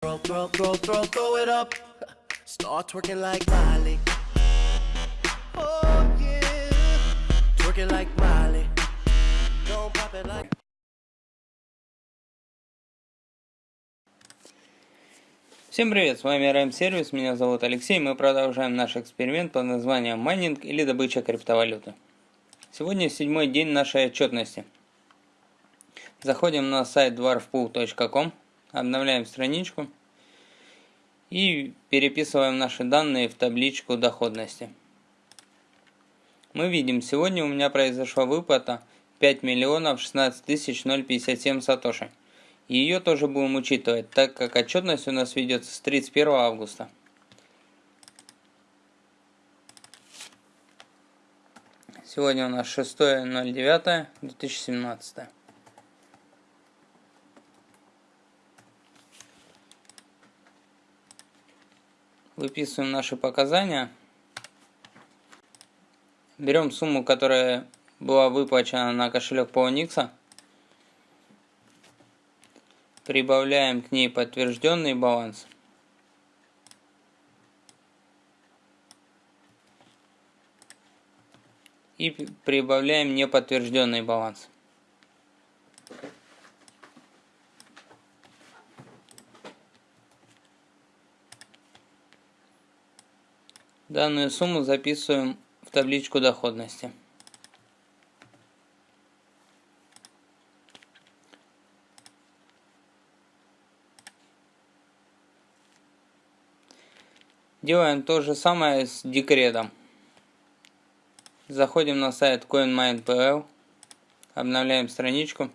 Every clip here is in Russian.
Throw, throw, throw, throw, throw it up. Start twerking like Miley. Oh yeah. Twerking like Miley. Don't pop it like. Всем привет, с вами RM Сервис, меня зовут Алексей, мы продолжаем наш эксперимент под названием майнинг или добыча криптовалюты. Сегодня седьмой день нашей отчетности. Заходим на сайт dwarfpool.com, обновляем страничку и переписываем наши данные в табличку доходности. Мы видим, сегодня у меня произошла выплата 5 миллионов 16 тысяч 057 сатоши. Ее тоже будем учитывать, так как отчетность у нас ведется с 31 августа. Сегодня у нас 6.09.2017. Выписываем наши показания. Берем сумму, которая была выплачена на кошелек Poloniex. Прибавляем к ней подтвержденный баланс. И прибавляем неподтвержденный баланс. Данную сумму записываем в табличку доходности. Делаем то же самое с декретом. Заходим на сайт CoinMine.pl, обновляем страничку.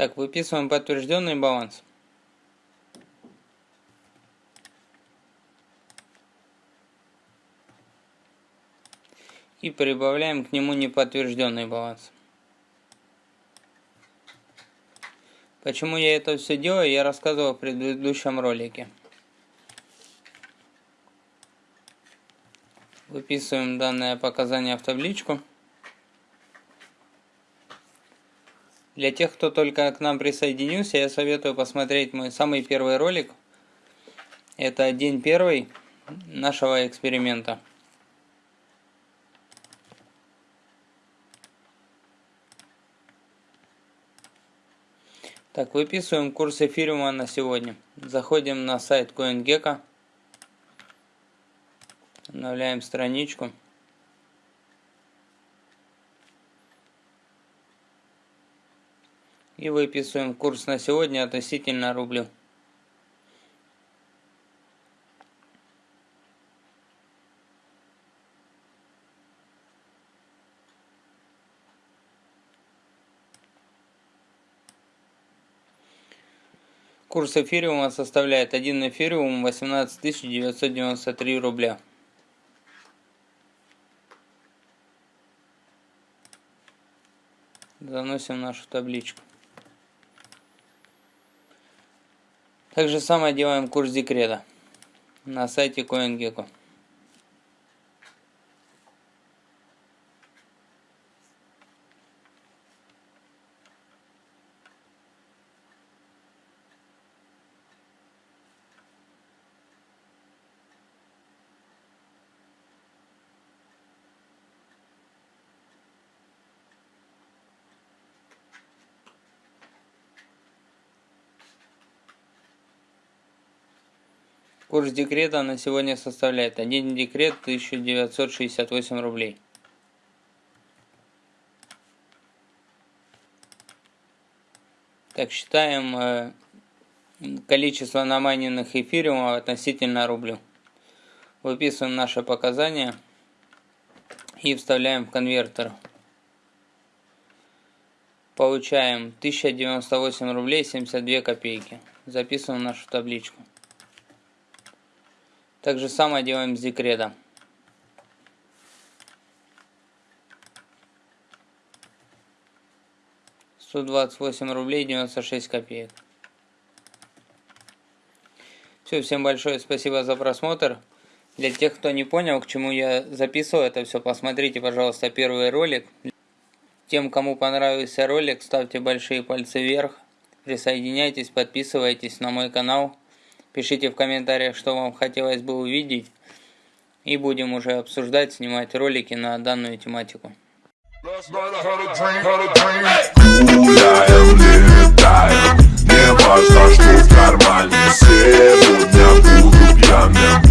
Так, выписываем подтвержденный баланс. И прибавляем к нему неподтвержденный баланс. Почему я это все делаю, я рассказывал в предыдущем ролике. Выписываем данное показание в табличку. Для тех, кто только к нам присоединился, я советую посмотреть мой самый первый ролик. Это день первый нашего эксперимента. Так, выписываем курс эфириума на сегодня. Заходим на сайт CoinGecko. Обновляем страничку. И выписываем курс на сегодня относительно рублю. Курс эфириума составляет 1 эфириум 18 993 рубля. Заносим нашу табличку. Так же самое делаем курс декрета на сайте CoinGecko. Курс декрета на сегодня составляет один декрет 1968 рублей. Так, считаем э, количество намайненных эфириумов относительно рублю. Выписываем наши показания и вставляем в конвертер. Получаем 1098 рублей 72 копейки. Записываем нашу табличку. Так же самое делаем с декретом. Сто двадцать восемь рублей девяносто шесть копеек. Все, всем большое спасибо за просмотр. Для тех, кто не понял, к чему я записывал это все, посмотрите, пожалуйста, первый ролик. Тем, кому понравился ролик, ставьте большие пальцы вверх. Присоединяйтесь, подписывайтесь на мой канал. Пишите в комментариях, что вам хотелось бы увидеть. И будем уже обсуждать, снимать ролики на данную тематику. Небо за штук в кармане Сегодня буду пьяным